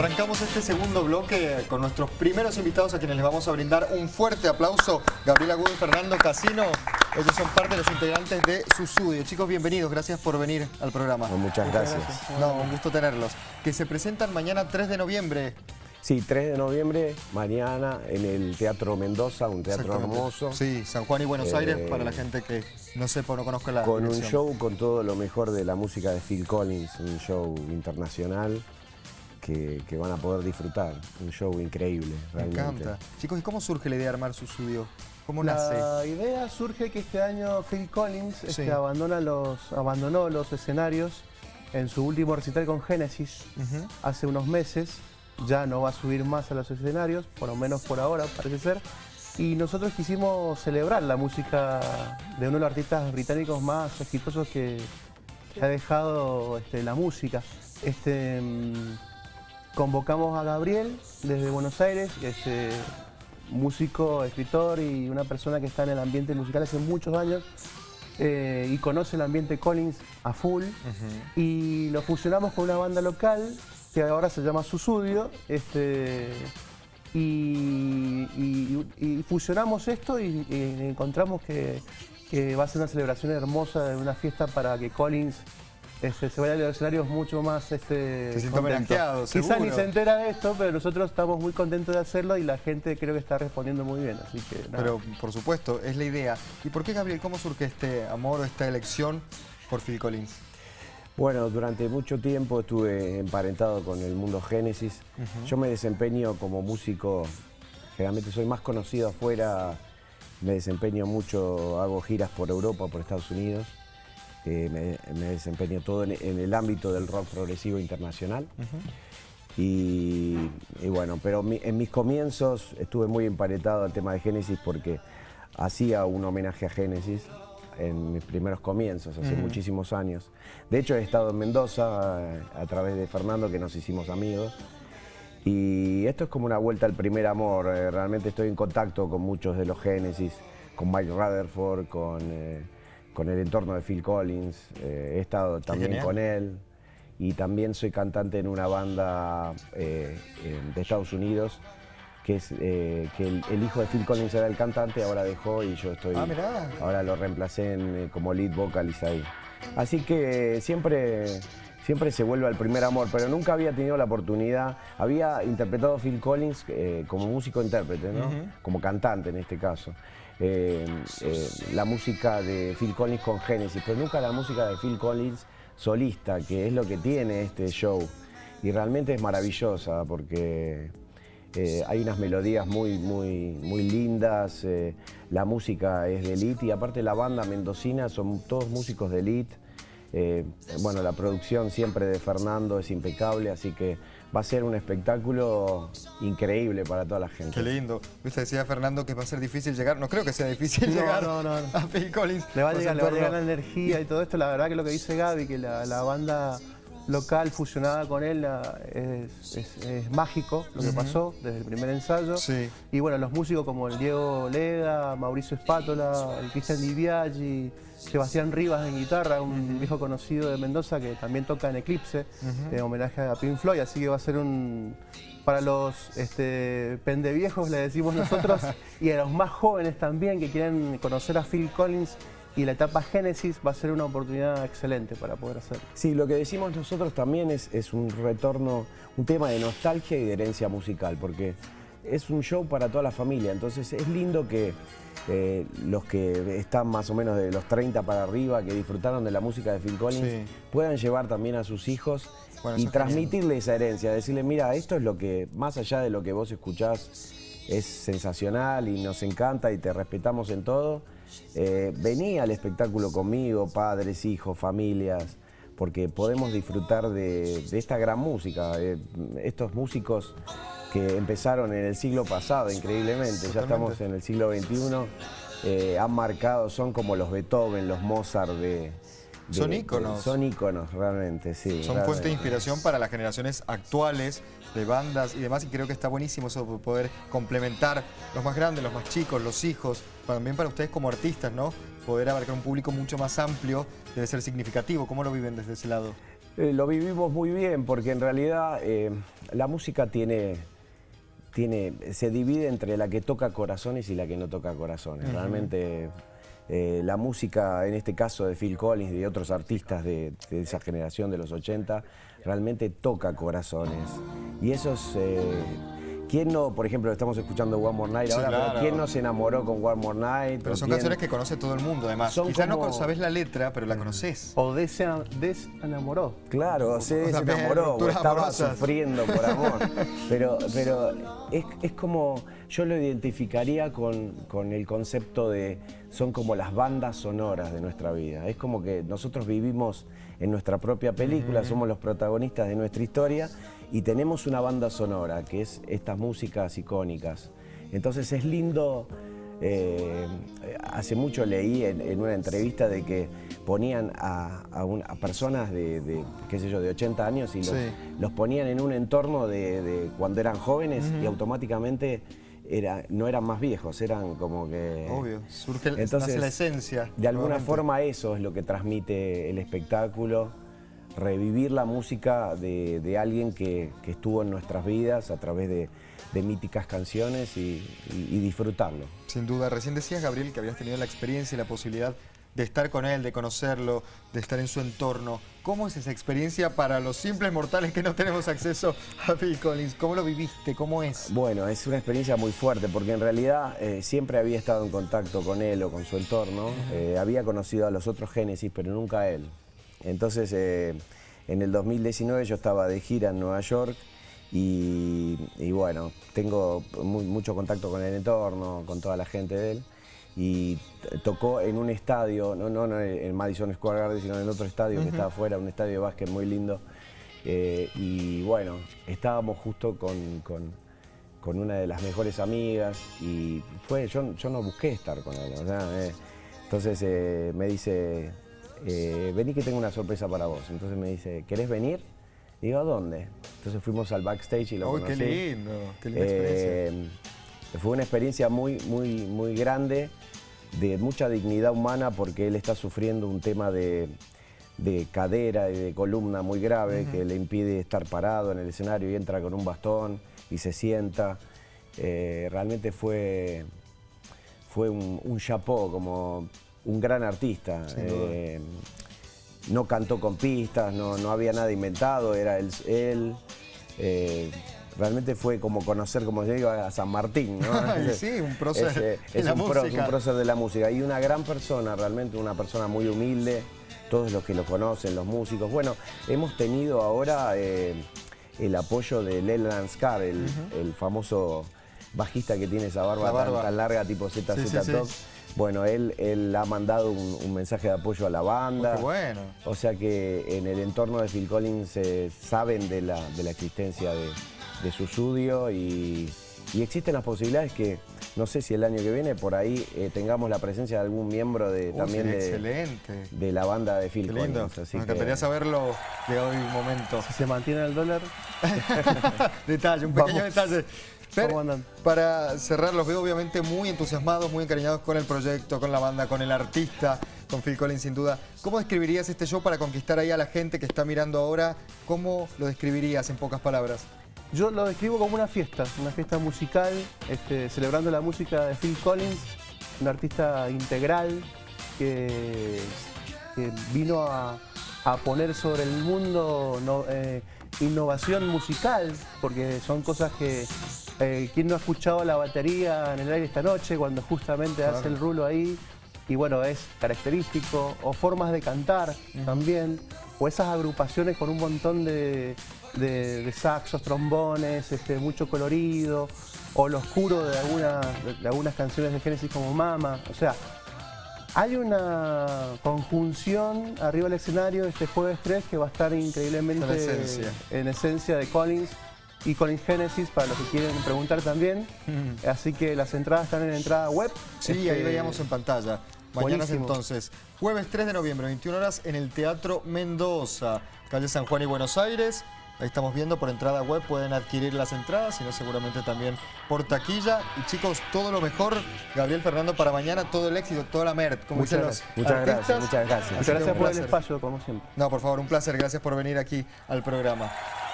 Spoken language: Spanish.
Arrancamos este segundo bloque con nuestros primeros invitados a quienes les vamos a brindar un fuerte aplauso. Gabriela Agudo y Fernando Casino. Ellos son parte de los integrantes de Susudio. Chicos, bienvenidos. Gracias por venir al programa. muchas, gracias. No, un gusto tenerlos. Que se presentan mañana 3 de noviembre. Sí, 3 de noviembre, mañana en el Teatro Mendoza, un teatro hermoso. Sí, San Juan y Buenos Aires, eh, para la gente que no sepa o no conozca la Con un show con todo lo mejor de la música de Phil Collins, un show internacional que, van a poder disfrutar. Un show increíble, realmente. Me encanta. Chicos, ¿y cómo surge la idea de armar su estudio? ¿Cómo nace? La idea surge que este año Phil Collins este, abandona los, abandonó los escenarios en su último recital con Genesis hace unos meses. Ya no va a subir más a los escenarios, por lo menos por ahora parece ser. Y nosotros quisimos celebrar la música de uno de los artistas británicos más exitosos que, ha dejado este, la música. Este, mm, Convocamos a Gabriel desde Buenos Aires, este, músico, escritor y una persona que está en el ambiente musical hace muchos años eh, y conoce el ambiente Collins a full. Y lo fusionamos con una banda local que ahora se llama Susudio. Este, y, fusionamos esto y, encontramos que, que va a ser una celebración hermosa, una fiesta para que Collins este, se vaya a los escenarios mucho más este, se seguro. Quizá ni se entera de esto, pero nosotros estamos muy contentos de hacerlo y la gente creo que está respondiendo muy bien. Así que, Pero por supuesto, es la idea. ¿Y por qué, Gabriel, cómo surge este amor o esta elección por Phil Collins? Bueno, durante mucho tiempo estuve emparentado con el mundo Génesis. Yo me desempeño como músico, generalmente soy más conocido afuera, me desempeño mucho, hago giras por Europa, por Estados Unidos me, desempeño todo en, el ámbito del rock progresivo internacional. y, bueno, pero en mis comienzos estuve muy emparetado al tema de Génesis porque hacía un homenaje a Génesis en mis primeros comienzos, hace muchísimos años. De hecho, he estado en Mendoza a, través de Fernando, que nos hicimos amigos. Y esto es como una vuelta al primer amor. Eh, realmente estoy en contacto con muchos de los Génesis, con Mike Rutherford, con... Eh, con el entorno de Phil Collins, eh, he estado también con él. Y también soy cantante en una banda eh, de Estados Unidos que es eh, que el, hijo de Phil Collins era el cantante, ahora dejó y yo estoy, ah, ahora lo reemplacé como lead vocalist ahí. Así que siempre, siempre se vuelve al primer amor, pero nunca había tenido la oportunidad, había interpretado a Phil Collins como músico intérprete, ¿no? como cantante en este caso. Eh, eh, la música de Phil Collins con Genesis, pero nunca la música de Phil Collins solista, que es lo que tiene este show. Y realmente es maravillosa porque eh, hay unas melodías muy, muy, muy lindas, la música es de elite y aparte la banda mendocina son todos músicos de elite. Bueno, la producción siempre de Fernando es impecable, así que va a ser un espectáculo increíble para toda la gente. Qué lindo. Usted decía, Fernando, que va a ser difícil llegar. No creo que sea difícil llegar a Phil Collins. Le va a, llegar, la energía y todo esto. La verdad que lo que dice Gaby, que la, banda local fusionada con él es, mágico lo que pasó desde el primer ensayo. Sí. Y bueno, los músicos como el Diego Leda, Mauricio Espátola, el Cristian Diviaggi, Sebastián Rivas en guitarra, un viejo conocido de Mendoza que también toca en Eclipse, en homenaje a Pink Floyd, así que va a ser un... Para los este, pendeviejos le decimos nosotros, y a los más jóvenes también que quieren conocer a Phil Collins, y la etapa Génesis va a ser una oportunidad excelente para poder hacer. Sí, lo que decimos nosotros también es, es un retorno, un tema de nostalgia y de herencia musical, porque es un show para toda la familia, entonces es lindo que eh, los que están más o menos de los 30 para arriba, que disfrutaron de la música de Phil Collins, puedan llevar también a sus hijos y transmitirle esa herencia, decirle, mira, esto es lo que, más allá de lo que vos escuchás, es sensacional y nos encanta y te respetamos en todo. Eh, vení al espectáculo conmigo, padres, hijos, familias, porque podemos disfrutar de, esta gran música. Eh, estos músicos que empezaron en el siglo pasado, increíblemente. Ya estamos en el siglo XXI. Eh, han marcado, son como los Beethoven, los Mozart de... son íconos. son íconos, realmente, sí. Son fuente de inspiración para las generaciones actuales de bandas y demás y creo que está buenísimo eso poder complementar los más grandes, los más chicos, los hijos, también para ustedes como artistas, ¿no? Poder abarcar un público mucho más amplio debe ser significativo. ¿Cómo lo viven desde ese lado? Eh, lo vivimos muy bien porque en realidad eh, la música tiene, tiene, se divide entre la que toca corazones y la que no toca corazones. Realmente eh, la música, en este caso de Phil Collins y de otros artistas de, esa generación de los 80, realmente toca corazones. Y eso es... Eh, ¿Quién no, por ejemplo, estamos escuchando One More Night ahora, ¿quién no se enamoró con One More Night? Pero son canciones que conoce todo el mundo, además. Son Quizás no sabes la letra, pero la conoces. O desenamoró. Claro, se desenamoró, o estaba sufriendo por amor. pero pero es, es, como, yo lo identificaría con, con el concepto de, son como las bandas sonoras de nuestra vida. Es como que nosotros vivimos en nuestra propia película, somos los protagonistas de nuestra historia y tenemos una banda sonora, que es estas músicas icónicas. Entonces es lindo, eh, hace mucho leí en, una entrevista de que ponían a, personas de, qué sé yo, de 80 años y los, ponían en un entorno de, cuando eran jóvenes y automáticamente era, no eran más viejos, eran como que... Obvio, surge Entonces, la esencia. De alguna forma eso es lo que transmite el espectáculo, revivir la música de, alguien que, estuvo en nuestras vidas a través de, míticas canciones y, y disfrutarlo. Sin duda, recién decías, Gabriel, que habías tenido la experiencia y la posibilidad de estar con él, de conocerlo, de estar en su entorno. ¿Cómo es esa experiencia para los simples mortales que no tenemos acceso a Phil Collins? ¿Cómo lo viviste? ¿Cómo es? Bueno, es una experiencia muy fuerte porque en realidad eh, siempre había estado en contacto con él o con su entorno. Eh, había conocido a los otros Génesis, pero nunca a él. Entonces, eh, en el 2019 yo estaba de gira en Nueva York y, bueno, tengo mucho contacto con el entorno, con toda la gente de él y tocó en un estadio, no, no, en Madison Square Garden, sino en otro estadio que estaba afuera, un estadio de básquet muy lindo. Eh, y bueno, estábamos justo con, una de las mejores amigas y fue, yo, yo no busqué estar con él. Eh, entonces eh, me dice, vení que tengo una sorpresa para vos. Entonces me dice, ¿querés venir? digo, ¿a dónde? Entonces fuimos al backstage y lo conocí. qué lindo! ¡Qué linda experiencia! Fue una experiencia muy, muy, muy grande de mucha dignidad humana porque él está sufriendo un tema de, cadera y de columna muy grave que le impide estar parado en el escenario y entra con un bastón y se sienta. Eh, realmente fue, fue un, un chapó, como un gran artista. Eh, no cantó con pistas, no, no, había nada inventado, era él. él eh, realmente fue como conocer, como yo digo, a San Martín, ¿no? sí, un prócer de la un, música. un prócer de la música. Y una gran persona, realmente una persona muy humilde, todos los que lo conocen, los músicos. Bueno, hemos tenido ahora eh, el apoyo de Leland Scar, el, famoso bajista que tiene esa barba, Tan, larga, tipo ZZ Top. Bueno, él, él ha mandado un, mensaje de apoyo a la banda. bueno. O sea que en el entorno de Phil Collins eh, saben de la, de la existencia de, de su estudio y, existen las posibilidades que, no sé si el año que viene por ahí eh, tengamos la presencia de algún miembro de también de, de la banda de Phil Collins. Así Me encantaría saberlo de hoy un momento. Si se mantiene el dólar. detalle, un pequeño detalle. para cerrar, los veo obviamente muy entusiasmados, muy encariñados con el proyecto, con la banda, con el artista, con Phil Collins sin duda. ¿Cómo describirías este show para conquistar ahí a la gente que está mirando ahora? ¿Cómo lo describirías en pocas palabras? Yo lo describo como una fiesta, una fiesta musical, este, celebrando la música de Phil Collins, un artista integral que, vino a, poner sobre el mundo eh, innovación musical, porque son cosas que... Eh, ¿Quién no ha escuchado la batería en el aire esta noche cuando justamente hace el rulo ahí? Y bueno, es característico, o formas de cantar también, o esas agrupaciones con un montón de, de, saxos, trombones, este, mucho colorido, o lo oscuro de, de, algunas canciones de Genesis como Mama. O sea, hay una conjunción arriba del escenario este jueves 3 que va a estar increíblemente en esencia de Collins y Collins Genesis para los que quieren preguntar también. Así que las entradas están en entrada web. Sí, ahí este, veíamos en pantalla. Mañana entonces, jueves 3 de noviembre, 21 horas, en el Teatro Mendoza, calle San Juan y Buenos Aires. Ahí estamos viendo por entrada web, pueden adquirir las entradas, sino seguramente también por taquilla. Y chicos, todo lo mejor, Gabriel Fernando, para mañana, todo el éxito, toda la MERT. muchas gracias, muchas gracias, muchas gracias. Muchas gracias por el espacio, como siempre. No, por favor, un placer, gracias por venir aquí al programa.